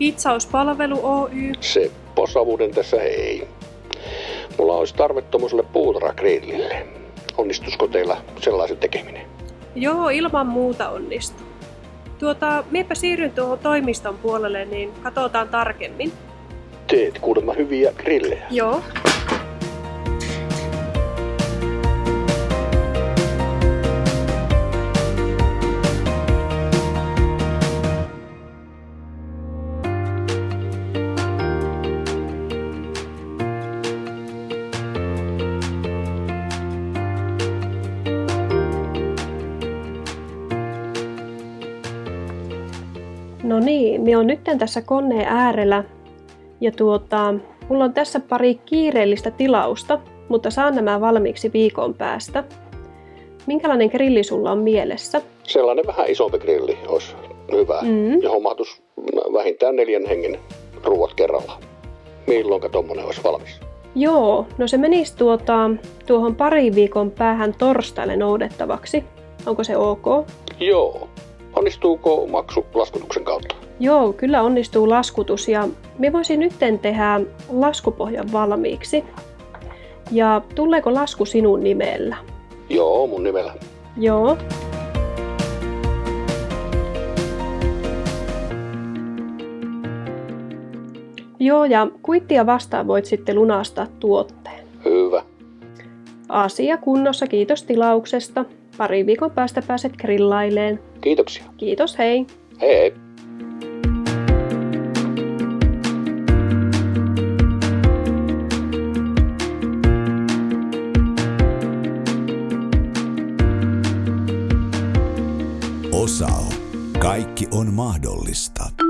Hitsauspalvelu Oy. Seppo Savunen tässä hei. Mulla olisi tarve tuommoiselle puutarhagrillille. Onnistusko teillä sellaisen tekeminen? Joo, ilman muuta onnistuu. Tuota, miepä siirryn tuohon toimiston puolelle, niin katsotaan tarkemmin. Teet kuulemma hyviä grillejä. Joo. No niin, me on nyt tässä koneen äärellä ja tuota, mulla on tässä pari kiireellistä tilausta, mutta saan nämä valmiiksi viikon päästä. Minkälainen grilli sulla on mielessä? Sellainen vähän isompi grilli olisi hyvä. Mm. Johon mahtuisi vähintään neljän hengen ruuat kerralla. Milloinka tommonen olisi valmis? Joo, no se menisi tuota, tuohon pari viikon päähän torstaille noudettavaksi. Onko se ok? Joo. Onnistuuko maksu laskutuksen kautta? Joo, kyllä onnistuu laskutus ja me voisin nytten tehdä laskupohjan valmiiksi. Ja tuleeko lasku sinun nimellä? Joo, mun nimellä. Joo. Joo, ja kuittia vastaan voit sitten lunastaa tuotteen. Hyvä. Asia kunnossa, kiitos tilauksesta. Pari viikon päästä pääset grillaileen. Kiitoksia. Kiitos, hei! Hei hei. Osao. Kaikki on mahdollista.